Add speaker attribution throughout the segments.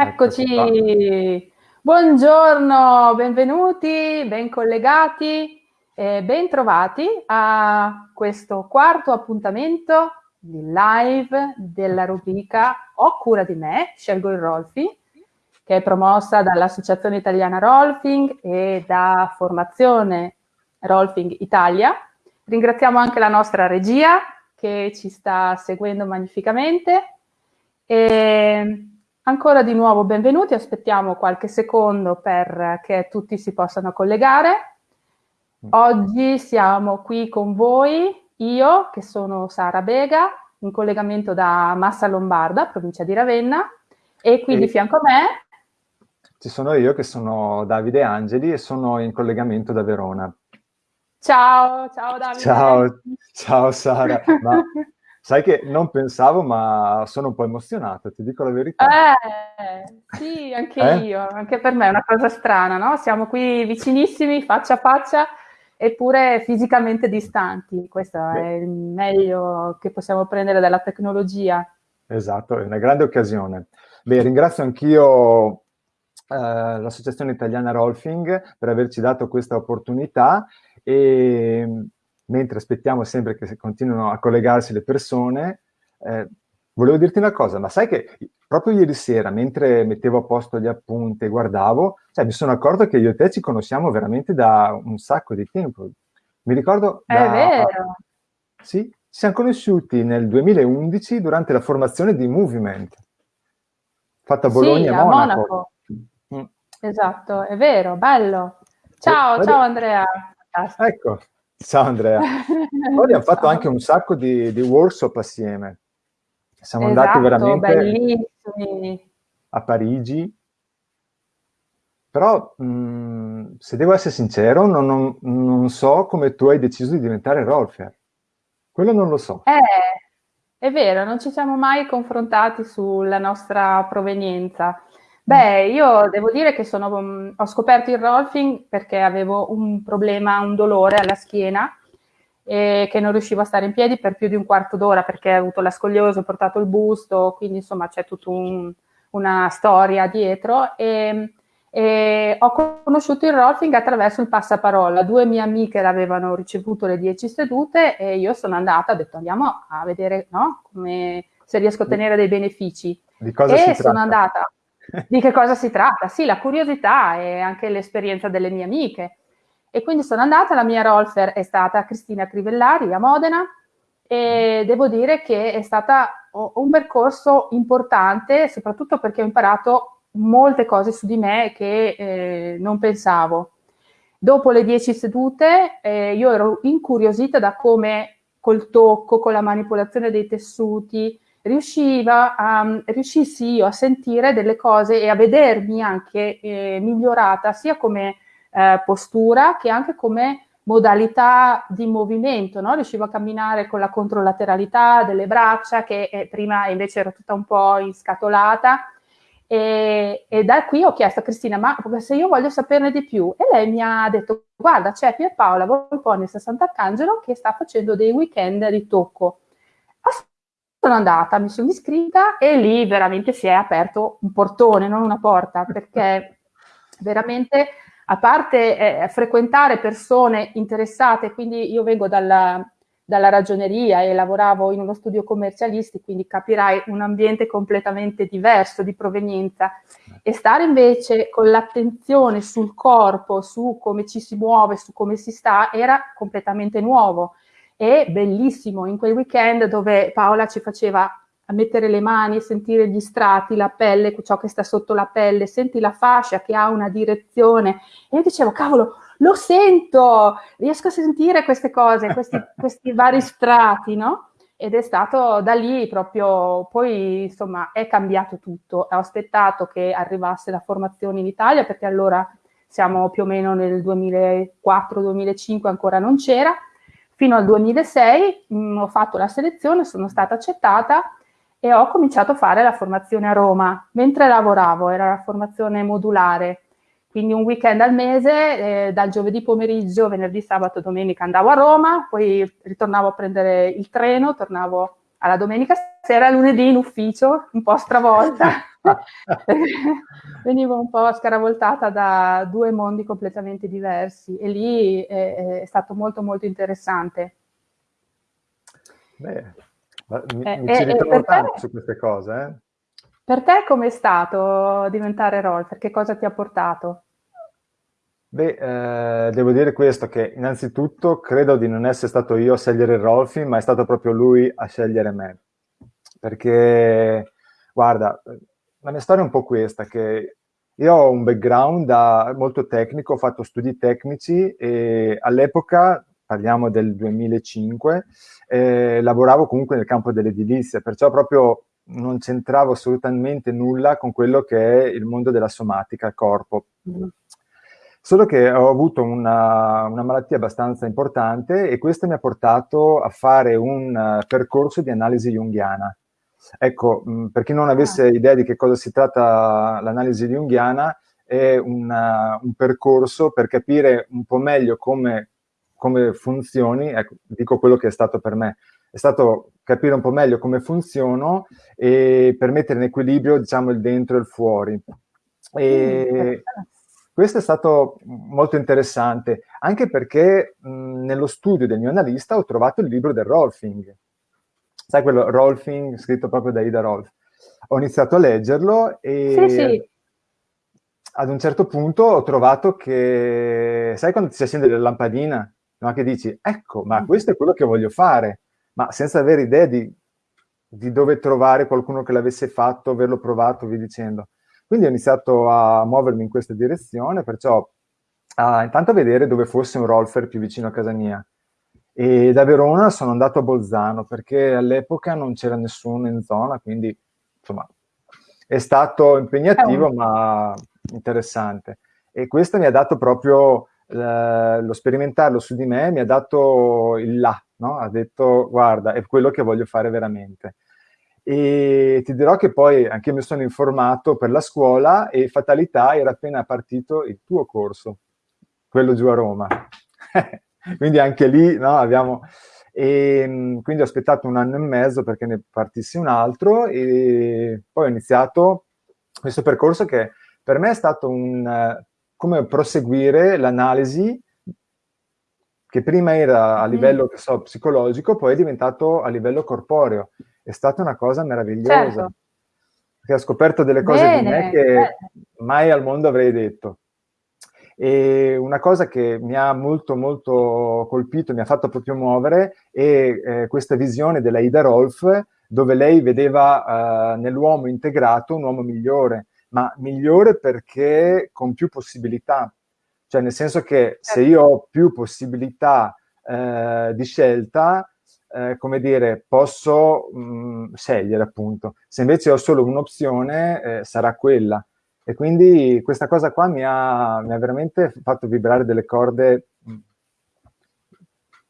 Speaker 1: Eccoci, buongiorno, benvenuti, ben collegati e ben trovati a questo quarto appuntamento di live della rubrica Ho cura di me, scelgo il Rolfi, che è promossa dall'Associazione Italiana Rolfing e da Formazione Rolfing Italia. Ringraziamo anche la nostra regia che ci sta seguendo magnificamente. E Ancora di nuovo benvenuti, aspettiamo qualche secondo perché tutti si possano collegare. Oggi siamo qui con voi, io che sono Sara Bega, in collegamento da Massa Lombarda, provincia di Ravenna, e qui e di fianco a me...
Speaker 2: Ci sono io che sono Davide Angeli e sono in collegamento da Verona.
Speaker 1: Ciao, ciao Davide.
Speaker 2: Ciao, ciao Sara. Ma Sai che non pensavo, ma sono un po' emozionato, ti dico la verità.
Speaker 1: Eh, sì, anche eh? io, anche per me è una cosa strana, no? Siamo qui vicinissimi, faccia a faccia, eppure fisicamente distanti. Questo Beh. è il meglio che possiamo prendere dalla tecnologia.
Speaker 2: Esatto, è una grande occasione. Beh, ringrazio anch'io eh, l'Associazione Italiana Rolfing per averci dato questa opportunità e mentre aspettiamo sempre che continuino a collegarsi le persone, eh, volevo dirti una cosa, ma sai che proprio ieri sera, mentre mettevo a posto gli appunti e guardavo, cioè, mi sono accorto che io e te ci conosciamo veramente da un sacco di tempo. Mi ricordo...
Speaker 1: È
Speaker 2: da,
Speaker 1: vero!
Speaker 2: Sì, ci siamo conosciuti nel 2011 durante la formazione di Movement, fatta a Bologna sì,
Speaker 1: a Monaco. Monaco. Mm. Esatto, è vero, bello. Ciao, eh, ciao Andrea.
Speaker 2: Ecco, Ciao Andrea. Poi abbiamo fatto Ciao. anche un sacco di, di workshop assieme. Siamo esatto, andati veramente
Speaker 1: bellissimi.
Speaker 2: a Parigi. Però, mh, mm, se devo essere sincero, non, non, non, so come tu hai deciso di diventare rolfer. Quello non lo so.
Speaker 1: Eh, è vero, non ci siamo mai confrontati sulla nostra provenienza. Beh, io devo dire che sono, mm, ho scoperto il rolfing perché avevo un problema, un dolore alla schiena e che non riuscivo a stare in piedi per più di un quarto d'ora perché ho avuto la scoliosi, ho portato il busto, quindi insomma c'è tutta un, una storia dietro e, e, ho conosciuto il rolfing attraverso il passaparola. Due mie amiche l'avevano ricevuto le 10 sedute e io sono andata, ho detto andiamo a vedere no, come, se riesco a ottenere dei benefici.
Speaker 2: Di cosa
Speaker 1: e sono andata di che cosa si tratta? Sì, la curiosità e anche l'esperienza delle mie amiche. E quindi sono andata, la mia rolfer è stata Cristina Crivellari a Modena e devo dire che è stato un percorso importante, soprattutto perché ho imparato molte cose su di me che eh, non pensavo. Dopo le dieci sedute eh, io ero incuriosita da come col tocco, con la manipolazione dei tessuti, riusciva a, riuscissi io a sentire delle cose e a vedermi anche eh, migliorata sia come eh, postura che anche come modalità di movimento, no? riuscivo a camminare con la controlateralità delle braccia che eh, prima invece ero tutta un po' inscatolata. E, e, da qui ho chiesto a Cristina ma se io voglio saperne di più? E lei mi ha detto guarda c'è Pierpaola Volponi a Sant'Arcangelo che sta facendo dei weekend di tocco sono andata, mi sono iscritta e lì veramente si è aperto un portone, non una porta, perché veramente, a parte eh, frequentare persone interessate, quindi io vengo dalla, dalla ragioneria e lavoravo in uno studio commercialisti, quindi capirai un ambiente completamente diverso di provenienza. E stare invece con l'attenzione sul corpo, su come ci si muove, su come si sta, era completamente nuovo e bellissimo in quel weekend dove Paola ci faceva mettere le mani, sentire gli strati, la pelle, ciò che sta sotto la pelle, senti la fascia che ha una direzione. E io dicevo cavolo lo sento, riesco a sentire queste cose, questi, questi vari strati, no? Ed è stato da lì proprio, poi insomma è cambiato tutto, ho aspettato che arrivasse la formazione in Italia perché allora siamo più o meno nel 2004-2005 ancora non c'era, Fino al 2006 mh, mm, ho fatto la selezione, sono stata accettata e ho cominciato a fare la formazione a Roma. Mentre lavoravo, era la formazione modulare, quindi un weekend al mese, eh, dal giovedì pomeriggio, venerdì, sabato, domenica andavo a Roma, poi ritornavo a prendere il treno, tornavo alla domenica sera, lunedì in ufficio, un po' stravolta. Venivo un po' scaravoltata da due mondi completamente diversi e lì è, è stato molto molto interessante.
Speaker 2: Beh, mi, eh, mi ci ritrovo tanto te, su queste cose. Eh?
Speaker 1: Per te com'è stato diventare Rolfer? Che cosa ti ha portato?
Speaker 2: Beh, eh, devo dire questo, che innanzitutto credo di non essere stato io a scegliere Rolfi, ma è stato proprio lui a scegliere me. Perché, guarda, la mia storia è un po' questa, che io ho un background da, molto tecnico, ho fatto studi tecnici e all'epoca, parliamo del 2005, eh, lavoravo comunque nel campo dell'edilizia, perciò proprio non c'entravo assolutamente nulla con quello che è il mondo della somatica, il corpo. Mm. Solo che ho avuto una, una, malattia abbastanza importante e questo mi ha portato a fare un uh, percorso di analisi junghiana. Ecco, mh, per chi non avesse ah. idea di che cosa si tratta l'analisi junghiana, è una, un percorso per capire un po' meglio come, come funzioni, ecco, dico quello che è stato per me, è stato capire un po' meglio come funziono e per mettere in equilibrio, diciamo, il dentro e il fuori. E, mm, questo è stato molto interessante, anche perché mh, nello studio del mio analista ho trovato il libro del Rolfing. Sai quello Rolfing, scritto proprio da Ida Rolf. Ho iniziato a leggerlo e sì, sì. ad un certo punto ho trovato che, sai quando ti si accende la lampadina, no? che dici, ecco, ma mm. questo è quello che voglio fare, ma senza avere idea di, di dove trovare qualcuno che l'avesse fatto, averlo provato, vi dicendo. Quindi ho iniziato a muovermi in questa direzione, perciò a, intanto a vedere dove fosse un rolfer più vicino a casa mia. E da Verona sono andato a Bolzano perché all'epoca non c'era nessuno in zona, quindi insomma è stato impegnativo ma interessante. E questo mi ha dato proprio eh, lo sperimentarlo su di me, mi ha dato il là, no? ha detto guarda è quello che voglio fare veramente. E ti dirò che poi anche io mi sono informato per la scuola e fatalità era appena partito il tuo corso, quello giù a Roma. quindi anche lì no, abbiamo... E, ehm, quindi ho aspettato un anno e mezzo perché ne partissi un altro e poi ho iniziato questo percorso che per me è stato un come proseguire l'analisi che prima era a livello mm. so, psicologico, poi è diventato a livello corporeo è stata una cosa meravigliosa. Certo. Perché ho scoperto delle cose Bene, di me che bene. mai al mondo avrei detto. E una cosa che mi ha molto molto colpito, mi ha fatto proprio muovere, è eh, questa visione della Ida Rolf, dove lei vedeva eh, nell'uomo integrato un uomo migliore, ma migliore perché con più possibilità. Cioè nel senso che se certo. io ho più possibilità eh, di scelta, eh, come dire, posso mh, mm, scegliere appunto. Se invece ho solo un'opzione, eh, sarà quella. E quindi questa cosa qua mi ha, mi ha veramente fatto vibrare delle corde mm,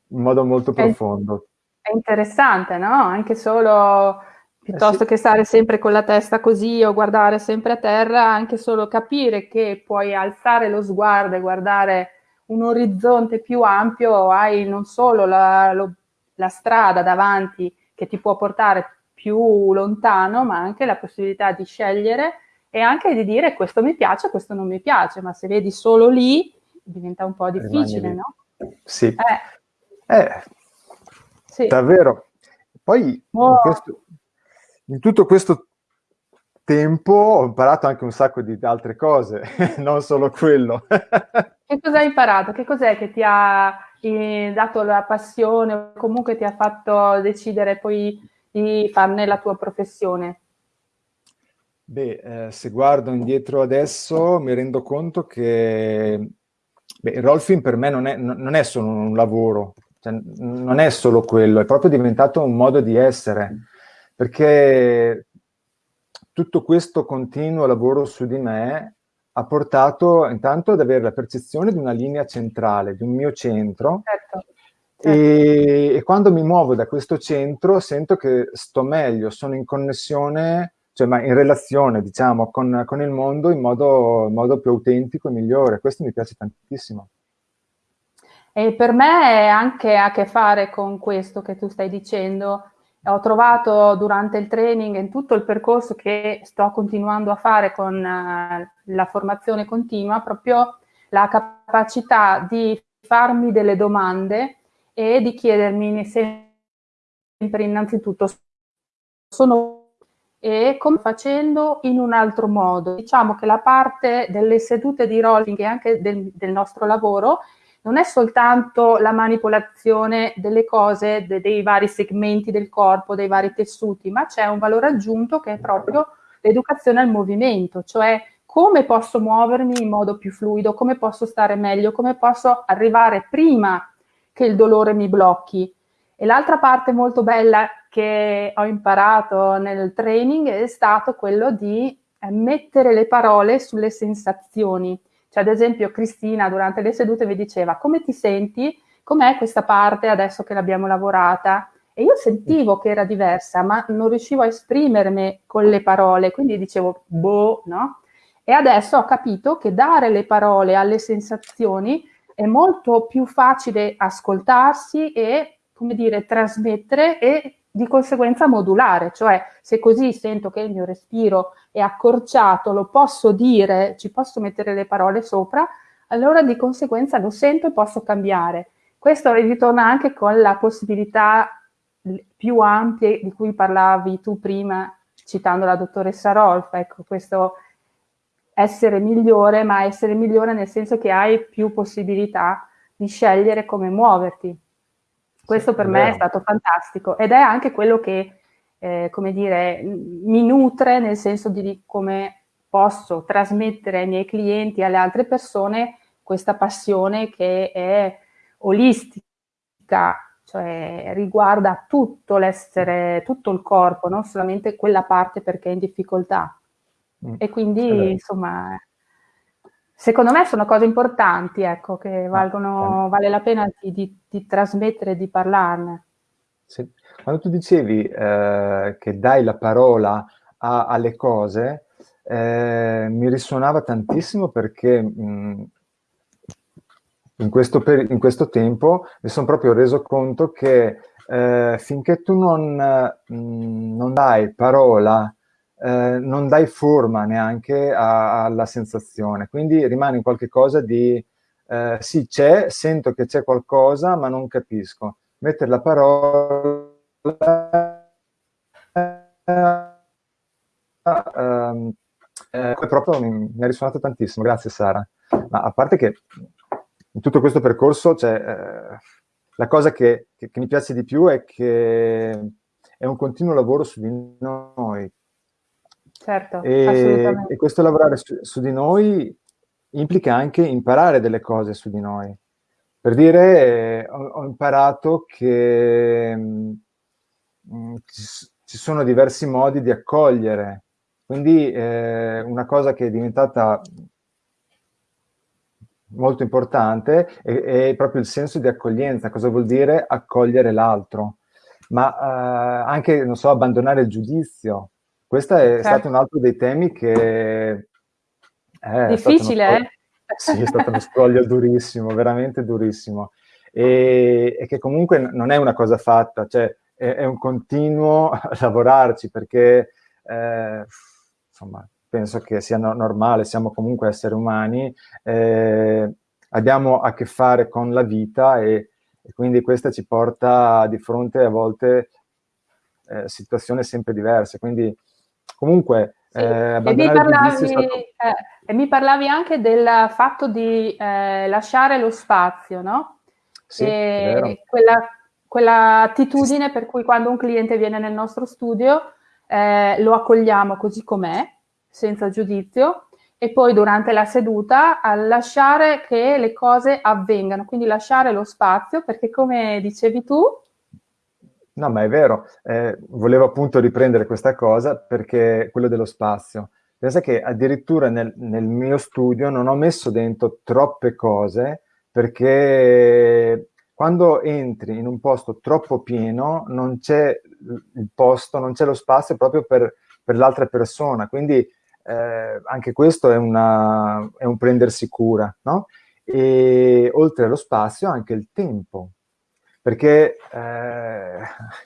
Speaker 2: in modo molto profondo.
Speaker 1: È, è interessante, no? Anche solo piuttosto eh sì. che stare sempre con la testa così o guardare sempre a terra, anche solo capire che puoi alzare lo sguardo e guardare un orizzonte più ampio, hai non solo la, lo, la strada davanti che ti può portare più lontano, ma anche la possibilità di scegliere e anche di dire questo mi piace, questo non mi piace, ma se vedi solo lì diventa un po' difficile, no?
Speaker 2: Sì. Eh. Eh, sì. Davvero. Poi oh. in, questo, in tutto questo tempo ho imparato anche un sacco di altre cose, non solo quello.
Speaker 1: che cosa hai imparato? Che cos'è che ti ha dato la passione o comunque ti ha fatto decidere poi di farne la tua professione?
Speaker 2: Beh, eh, se guardo indietro adesso mi rendo conto che beh, il rolfing per me non è, non è solo un lavoro, cioè, non è solo quello, è proprio diventato un modo di essere, perché tutto questo continuo lavoro su di me ha portato intanto ad avere la percezione di una linea centrale, di un mio centro, certo. Certo. E, e, quando mi muovo da questo centro sento che sto meglio, sono in connessione, cioè ma in relazione, diciamo, con, con il mondo in modo, in modo più autentico e migliore. Questo mi piace tantissimo.
Speaker 1: E per me è anche a che fare con questo che tu stai dicendo, ho trovato durante il training in tutto il percorso che sto continuando a fare con uh, la formazione continua proprio la capacità di farmi delle domande e di chiedermi sempre innanzitutto sono e come facendo in un altro modo. Diciamo che la parte delle sedute di rolling e anche del, del nostro lavoro non è soltanto la manipolazione delle cose, de, dei vari segmenti del corpo, dei vari tessuti, ma c'è un valore aggiunto che è proprio l'educazione al movimento, cioè come posso muovermi in modo più fluido, come posso stare meglio, come posso arrivare prima che il dolore mi blocchi. E l'altra parte molto bella che ho imparato nel training è stato quello di eh, mettere le parole sulle sensazioni. Cioè, ad esempio, Cristina durante le sedute mi diceva come ti senti? Com'è questa parte adesso che l'abbiamo lavorata? E io sentivo che era diversa, ma non riuscivo a esprimermi con le parole, quindi dicevo boh, no? E adesso ho capito che dare le parole alle sensazioni è molto più facile ascoltarsi e, come dire, trasmettere e di conseguenza modulare, cioè se così sento che il mio respiro è accorciato, lo posso dire, ci posso mettere le parole sopra, allora di conseguenza lo sento e posso cambiare. Questo ritorna anche con la possibilità più ampie di cui parlavi tu prima, citando la dottoressa Rolf, ecco, questo essere migliore, ma essere migliore nel senso che hai più possibilità di scegliere come muoverti. Questo per me è stato fantastico ed è anche quello che, eh, come dire, mi nutre nel senso di come posso trasmettere ai miei clienti e alle altre persone questa passione che è olistica, cioè riguarda tutto l'essere, tutto il corpo, non solamente quella parte perché è in difficoltà. Mm. E quindi, insomma, Secondo me sono cose importanti, ecco, che ah, valgono, vale la pena di, di, di trasmettere di parlarne.
Speaker 2: Sì. Quando tu dicevi eh, che dai la parola a, alle cose, eh, mi risuonava tantissimo perché mh, mm, in, questo in, questo tempo mi sono proprio reso conto che eh, finché tu non, mh, mm, non dai parola eh, non dai forma neanche a, alla sensazione, quindi rimane in qualche cosa di eh, sì c'è, sento che c'è qualcosa ma non capisco. Mettere la parola ehm, eh, proprio mi, mi, ha risuonato tantissimo, grazie Sara. Ma a parte che in tutto questo percorso c'è eh, la cosa che, che, che mi piace di più è che è un continuo lavoro su di noi,
Speaker 1: Certo,
Speaker 2: e, e questo lavorare su, su, di noi implica anche imparare delle cose su di noi. Per dire, eh, ho, ho, imparato che mh, mm, ci, ci, sono diversi modi di accogliere. Quindi eh, una cosa che è diventata molto importante è, è, proprio il senso di accoglienza. Cosa vuol dire accogliere l'altro? Ma eh, anche, non so, abbandonare il giudizio questo è certo. stato un altro dei temi che...
Speaker 1: È Difficile, eh?
Speaker 2: Sì, è stato uno scoglio durissimo, veramente durissimo. E, e, che comunque non è una cosa fatta, cioè è, è un continuo lavorarci perché, eh, insomma, penso che sia no normale, siamo comunque esseri umani, eh, abbiamo a che fare con la vita e, e, quindi questa ci porta di fronte a volte eh, situazioni sempre diverse. Quindi Comunque,
Speaker 1: sì. eh, e, mi parlavi, stato... eh, e mi parlavi anche del fatto di eh, lasciare lo spazio, no?
Speaker 2: Sì,
Speaker 1: quella, quella attitudine sì. per cui quando un cliente viene nel nostro studio eh, lo accogliamo così com'è, senza giudizio, e poi durante la seduta a lasciare che le cose avvengano, quindi lasciare lo spazio, perché come dicevi tu,
Speaker 2: No, ma è vero. Eh, volevo appunto riprendere questa cosa perché quello dello spazio. Pensa che addirittura nel, nel mio studio non ho messo dentro troppe cose perché quando entri in un posto troppo pieno non c'è il posto, non c'è lo spazio proprio per, per l'altra persona. Quindi eh, anche questo è, una, è un prendersi cura, no? E oltre allo spazio anche il tempo perché eh,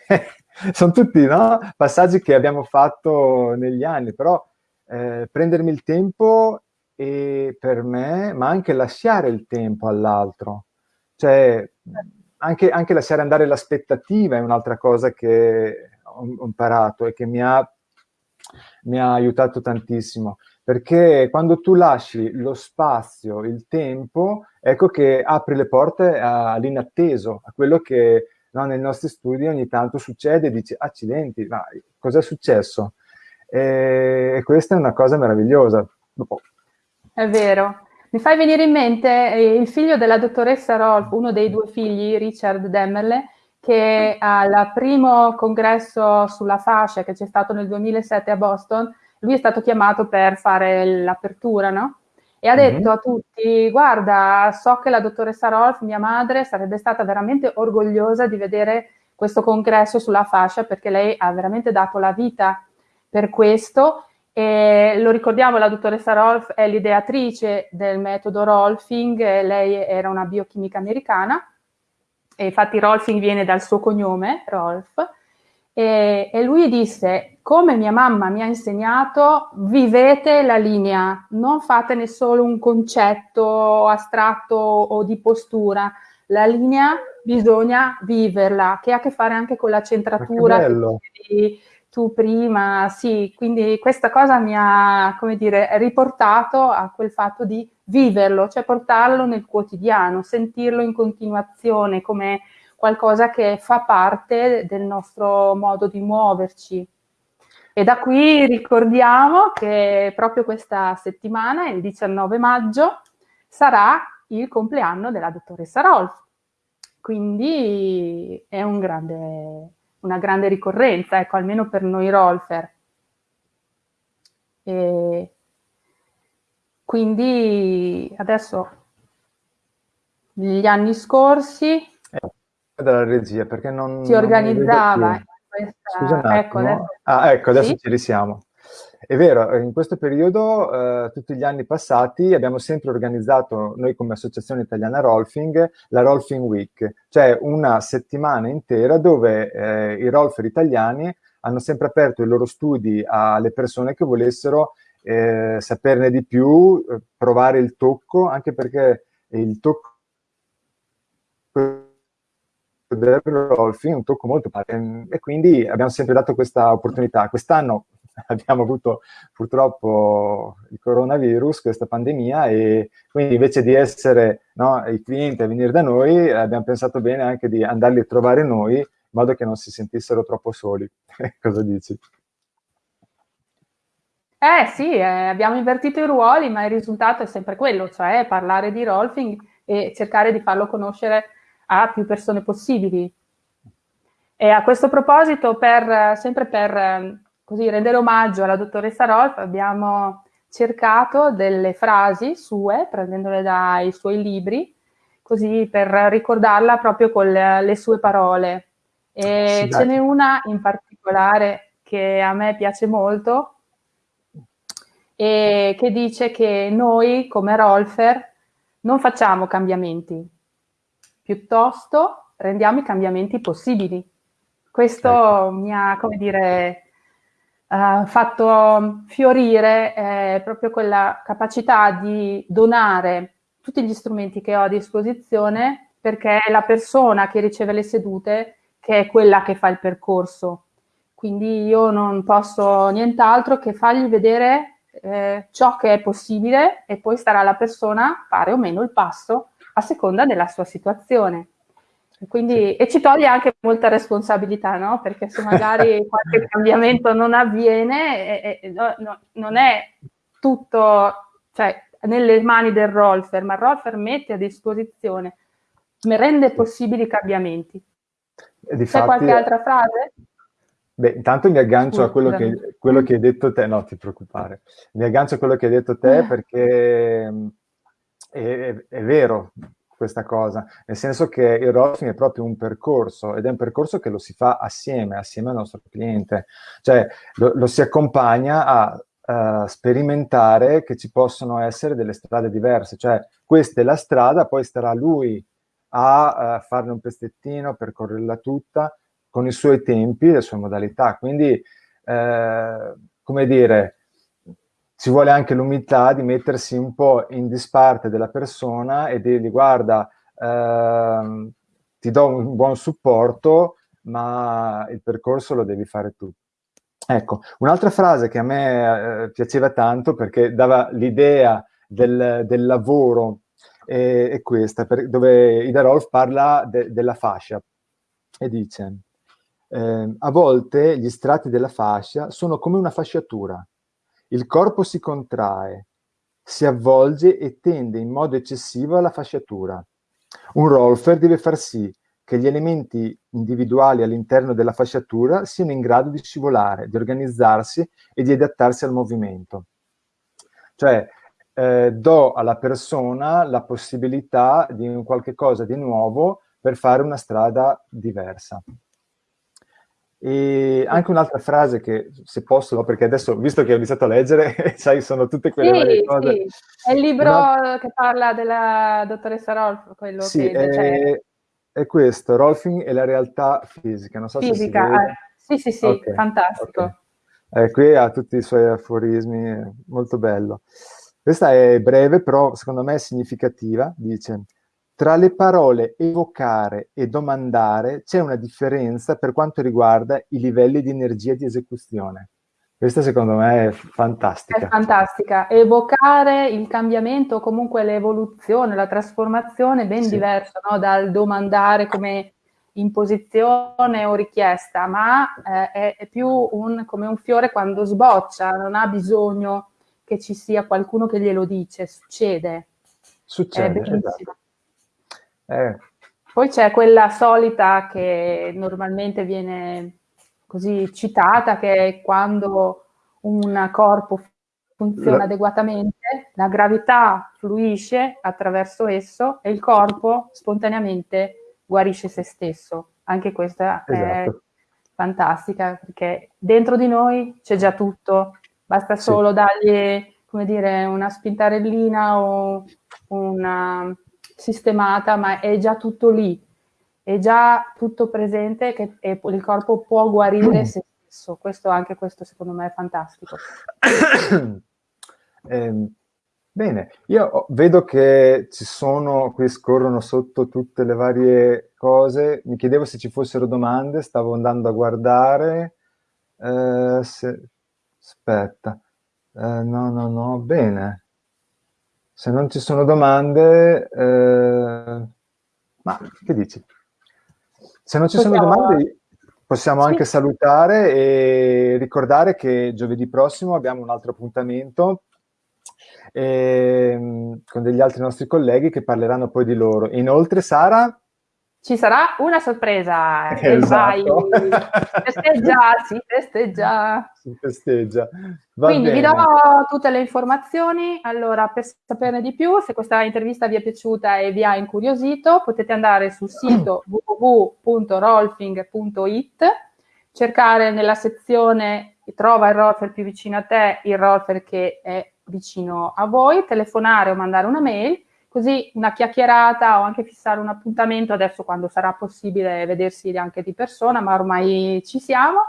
Speaker 2: sono tutti no? passaggi che abbiamo fatto negli anni, però eh, prendermi il tempo e per me, ma anche lasciare il tempo all'altro. Cioè, anche, anche, lasciare andare l'aspettativa è un'altra cosa che ho imparato e che mi ha, mi ha aiutato tantissimo perché quando tu lasci lo spazio, il tempo, ecco che apri le porte all'inatteso, a quello che no, nei nostri studi ogni tanto succede dici, accidenti, ma cos'è successo? E, questa è una cosa meravigliosa. Dopo.
Speaker 1: È vero. Mi fai venire in mente eh, il figlio della dottoressa Rolf, uno dei due figli, Richard Demmerle, che al primo congresso sulla fascia che c'è stato nel 2007 a Boston lui è stato chiamato per fare l'apertura, no? E ha detto mm-hmm. a tutti, guarda, so che la dottoressa Rolf, mia madre, sarebbe stata veramente orgogliosa di vedere questo congresso sulla fascia perché lei ha veramente dato la vita per questo. E lo ricordiamo, la dottoressa Rolf è l'ideatrice del metodo Rolfing, lei era una biochimica americana, e infatti Rolfing viene dal suo cognome, Rolf, e, e, lui disse, come mia mamma mi ha insegnato, vivete la linea, non fatene solo un concetto astratto o di postura, la linea bisogna viverla, che ha a che fare anche con la centratura che tu prima, sì, quindi questa cosa mi ha, come dire, riportato a quel fatto di viverlo, cioè portarlo nel quotidiano, sentirlo in continuazione come qualcosa che fa parte del nostro modo di muoverci. E da qui ricordiamo che proprio questa settimana, il 19 maggio, sarà il compleanno della dottoressa Rolf. Quindi è un grande, una grande ricorrenza, ecco, almeno per noi Rolfer. E quindi adesso, negli anni scorsi,
Speaker 2: dalla regia perché non...
Speaker 1: Si organizzava.
Speaker 2: Non questa... Scusa un ecco, adesso... Ah, ecco, adesso sì? ci risiamo. È vero, in questo periodo, eh, tutti gli anni passati, abbiamo sempre organizzato, noi come Associazione Italiana Rolfing, la Rolfing Week, cioè una settimana intera dove eh, i rolfer italiani hanno sempre aperto i loro studi alle persone che volessero eh, saperne di più, eh, provare il tocco, anche perché il tocco del Rolfi, un tocco molto e quindi abbiamo sempre dato questa opportunità. Quest'anno abbiamo avuto purtroppo il coronavirus, questa pandemia, e quindi invece di essere no, i clienti a venire da noi, abbiamo pensato bene anche di andarli a trovare noi, in modo che non si sentissero troppo soli. Cosa dici?
Speaker 1: Eh sì, eh, abbiamo invertito i ruoli, ma il risultato è sempre quello, cioè parlare di Rolfing e cercare di farlo conoscere a più persone possibili. E a questo proposito, per, sempre per così, rendere omaggio alla dottoressa Rolf, abbiamo cercato delle frasi sue, prendendole dai suoi libri, così per ricordarla proprio con le, le sue parole. E sì, ce n'è una in particolare che a me piace molto, e che dice che noi come Rolfer non facciamo cambiamenti, piuttosto rendiamo i cambiamenti possibili. Questo ecco. mi ha, come dire, uh, fatto fiorire eh, proprio quella capacità di donare tutti gli strumenti che ho a disposizione perché è la persona che riceve le sedute che è quella che fa il percorso. Quindi io non posso nient'altro che fargli vedere eh, ciò che è possibile e poi starà alla persona fare o meno il passo a seconda della sua situazione. Quindi, e ci toglie anche molta responsabilità, no? Perché se magari qualche cambiamento non avviene, e, e, no, no, non è tutto cioè, nelle mani del Rolfer, ma il Rolfer mette a disposizione, rende possibili i cambiamenti. C'è qualche altra frase?
Speaker 2: Beh, intanto mi aggancio Scusa. a quello che, quello che, hai detto te, no ti preoccupare, mi aggancio a quello che hai detto te perché è, è, vero questa cosa, nel senso che il rolling è proprio un percorso ed è un percorso che lo si fa assieme, assieme al nostro cliente, cioè lo, lo si accompagna a Uh, sperimentare che ci possono essere delle strade diverse, cioè questa è la strada, poi starà lui a uh, farne un pezzettino, percorrerla tutta, con i suoi tempi, le sue modalità. Quindi, eh, come dire, ci vuole anche l'umiltà di mettersi un po' in disparte della persona e dirgli guarda, eh, ti do un buon supporto, ma il percorso lo devi fare tu. Ecco, un'altra frase che a me eh, piaceva tanto perché dava l'idea del, del, lavoro è, è questa, per, dove Ida Rolf parla de, della fascia e dice eh, a volte gli strati della fascia sono come una fasciatura. Il corpo si contrae, si avvolge e tende in modo eccessivo alla fasciatura. Un rolfer deve far sì che gli elementi individuali all'interno della fasciatura siano in grado di scivolare, di organizzarsi e di adattarsi al movimento. Cioè, eh, do alla persona la possibilità di un qualche cosa di nuovo per fare una strada diversa. E anche un'altra frase che, se posso, perché adesso, visto che ho iniziato a leggere, sai, sono tutte quelle
Speaker 1: sì,
Speaker 2: cose...
Speaker 1: Sì. È il libro Una... che parla della dottoressa Rolf, quello
Speaker 2: sì,
Speaker 1: che...
Speaker 2: È, è questo, Rolfing e la realtà fisica, non so
Speaker 1: fisica,
Speaker 2: se
Speaker 1: eh, sì, sì, sì, okay, fantastico.
Speaker 2: Okay. Eh, qui ha tutti i suoi aforismi, molto bello. Questa è breve, però secondo me è significativa, dice tra le parole evocare e domandare c'è una differenza per quanto riguarda i livelli di energia di esecuzione. Questa secondo me è fantastica.
Speaker 1: È fantastica. Evocare il cambiamento, comunque l'evoluzione, la trasformazione è ben sì. diverso no? dal domandare come imposizione o richiesta, ma eh, è, è, più un, come un fiore quando sboccia, non ha bisogno che ci sia qualcuno che glielo dice, succede.
Speaker 2: Succede, esatto.
Speaker 1: Eh. Poi c'è quella solita che normalmente viene così citata, che è quando un corpo funziona la... adeguatamente, la gravità fluisce attraverso esso e il corpo spontaneamente guarisce se stesso. Anche questa esatto. è fantastica perché dentro di noi c'è già tutto, basta solo sì. dargli come dire, una spintarellina o una sistemata, ma è già tutto lì, è già tutto presente che il corpo può guarire se stesso. Questo anche questo secondo me è fantastico.
Speaker 2: eh, bene, io vedo che ci sono, qui scorrono sotto tutte le varie cose, mi chiedevo se ci fossero domande, stavo andando a guardare, eh, se, aspetta, eh, no, no, no, bene. Se non ci sono domande, eh, ma che dici? Se non ci possiamo... sono domande, possiamo sì. anche salutare e ricordare che giovedì prossimo abbiamo un altro appuntamento eh, con degli altri nostri colleghi che parleranno poi di loro. Inoltre, Sara,
Speaker 1: ci sarà una sorpresa. Esatto. E vai, festeggia, si festeggia.
Speaker 2: Si festeggia.
Speaker 1: Va Quindi bene. vi do tutte le informazioni. Allora, per saperne di più, se questa intervista vi è piaciuta e vi ha incuriosito, potete andare sul sito www.rolfing.it, cercare nella sezione trova il rolfer più vicino a te, il rolfer che è vicino a voi, telefonare o mandare una mail così una chiacchierata o anche fissare un appuntamento adesso quando sarà possibile vedersi anche di persona, ma ormai ci siamo,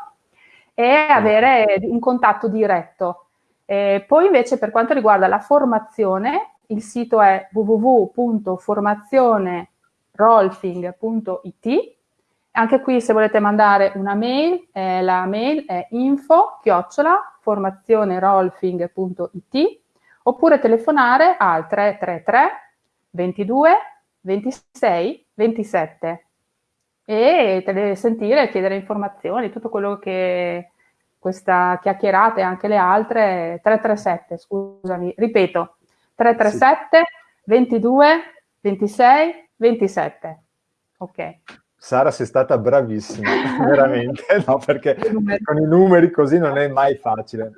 Speaker 1: e avere un contatto diretto. E poi invece per quanto riguarda la formazione, il sito è www.formazionerolfing.it. Anche qui se volete mandare una mail, eh, la mail è info chiocciola formazionerolfing.it oppure telefonare al 333 22, 26, 27 e te le sentire, chiedere informazioni, tutto quello che questa chiacchierata e anche le altre, 337, scusami, ripeto, 337 sì. 22 26 27. Ok.
Speaker 2: Sara sei stata bravissima, veramente, no, perché con i numeri così non è mai facile.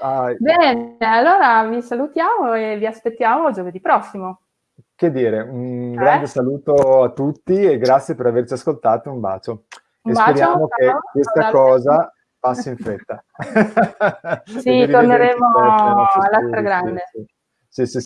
Speaker 1: Ah, Bene, allora vi salutiamo e vi aspettiamo giovedì prossimo.
Speaker 2: Che dire, un eh? grande saluto a tutti e grazie per averci ascoltato, un bacio. Un e bacio, speriamo che questa ciao, cosa passi in fretta.
Speaker 1: sì, torneremo alla stragrande.
Speaker 2: Sì, sì, sì.